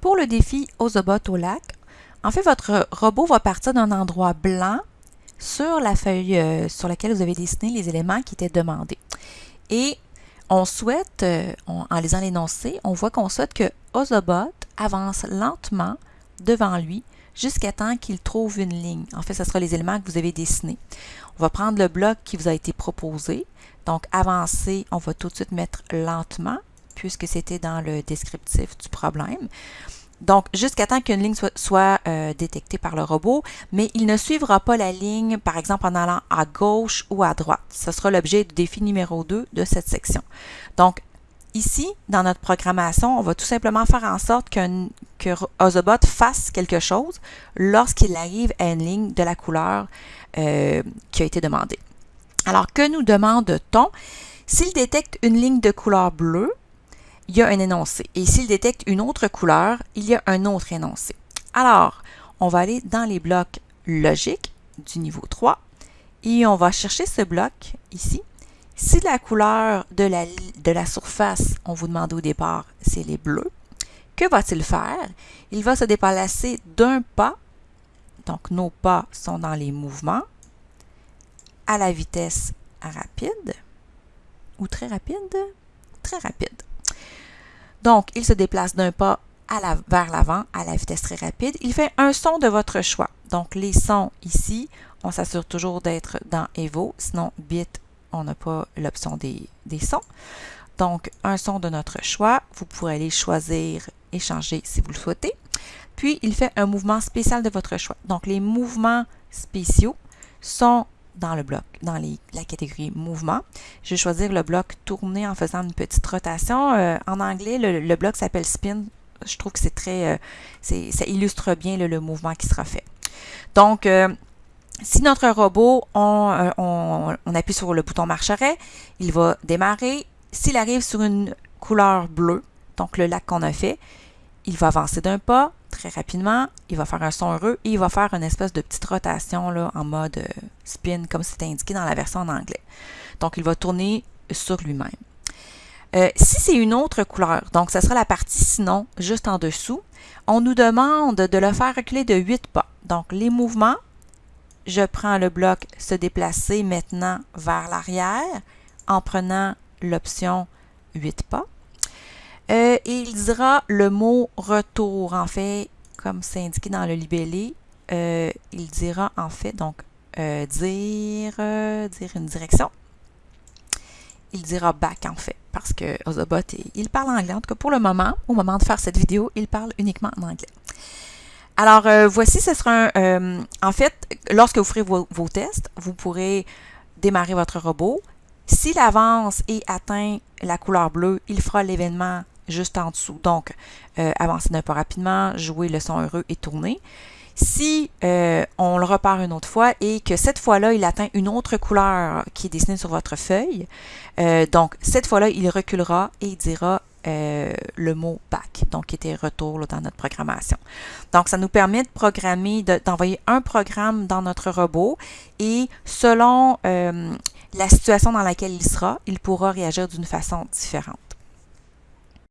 Pour le défi Ozobot au lac, en fait, votre robot va partir d'un endroit blanc sur la feuille euh, sur laquelle vous avez dessiné les éléments qui étaient demandés. Et on souhaite, euh, en lisant l'énoncé, on voit qu'on souhaite que Ozobot avance lentement devant lui jusqu'à temps qu'il trouve une ligne. En fait, ce sera les éléments que vous avez dessinés. On va prendre le bloc qui vous a été proposé. Donc, avancer, on va tout de suite mettre lentement puisque c'était dans le descriptif du problème. Donc, jusqu'à temps qu'une ligne soit, euh, détectée par le robot, mais il ne suivra pas la ligne, par exemple, en allant à gauche ou à droite. Ce sera l'objet du défi numéro 2 de cette section. Donc, ici, dans notre programmation, on va tout simplement faire en sorte que Ozobot fasse quelque chose lorsqu'il arrive à une ligne de la couleur euh, qui a été demandée. Alors, que nous demande-t-on? S'il détecte une ligne de couleur bleue, il y a un énoncé. Et s'il détecte une autre couleur, il y a un autre énoncé. Alors, on va aller dans les blocs logiques du niveau 3 et on va chercher ce bloc ici. Si la couleur de la, de la surface, on vous demande au départ, c'est les bleus, que va-t-il faire? Il va se déplacer d'un pas, donc nos pas sont dans les mouvements, à la vitesse rapide, ou très rapide, très rapide. Donc, il se déplace d'un pas vers l'avant à la vitesse très rapide. Il fait un son de votre choix. Donc, les sons ici, on s'assure toujours d'être dans Evo. Sinon, bit, on n'a pas l'option des, des, sons. Donc, un son de notre choix. Vous pourrez aller choisir et changer si vous le souhaitez. Puis, il fait un mouvement spécial de votre choix. Donc, les mouvements spéciaux sont dans le bloc, dans la catégorie mouvement. Je vais choisir le bloc tourner en faisant une petite rotation. Euh, en anglais, le, bloc s'appelle spin. Je trouve que c'est très, euh, ça illustre bien le, mouvement qui sera fait. Donc, euh, si notre robot, on, appuie sur le bouton marche-arrêt, il va démarrer. S'il arrive sur une couleur bleue, donc le lac qu'on a fait, il va avancer d'un pas, très rapidement, il va faire un son heureux et il va faire une espèce de petite rotation là, en mode euh, spin, comme c'est indiqué dans la version en anglais. Donc, il va tourner sur lui-même. Euh, si c'est une autre couleur, donc ce sera la partie sinon, juste en dessous, on nous demande de le faire reculer de 8 pas. Donc, les mouvements, je prends le bloc se déplacer maintenant vers l'arrière en prenant l'option 8 pas. Euh, il dira le mot retour. En fait, comme c'est indiqué dans le libellé, euh, il dira en fait, donc, euh, dire, dire une direction. Il dira back en fait, parce que Ozobot, il parle anglais. En tout cas, pour le moment, au moment de faire cette vidéo, il parle uniquement en anglais. Alors, voici, ce sera un... en fait, lorsque vous ferez vos tests, vous pourrez démarrer votre robot. S'il avance et atteint la couleur bleue, il fera l'événement juste en dessous. Donc, euh, avancer d'un peu rapidement, jouer le son heureux et tourner. Si euh, on le repart une autre fois et que cette fois-là, il atteint une autre couleur qui est dessinée sur votre feuille, euh, donc cette fois-là, il reculera et dira le mot back, donc qui était retour dans notre programmation. Donc, ça nous permet de programmer, d'envoyer un programme dans notre robot et selon la situation dans laquelle il sera, il pourra réagir d'une façon différente.